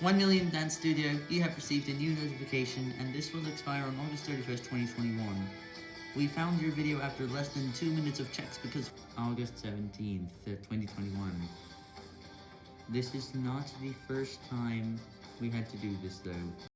1 Million Dance Studio, you have received a new notification, and this will expire on August 31st, 2021. We found your video after less than 2 minutes of checks because August 17th, uh, 2021. This is not the first time we had to do this though.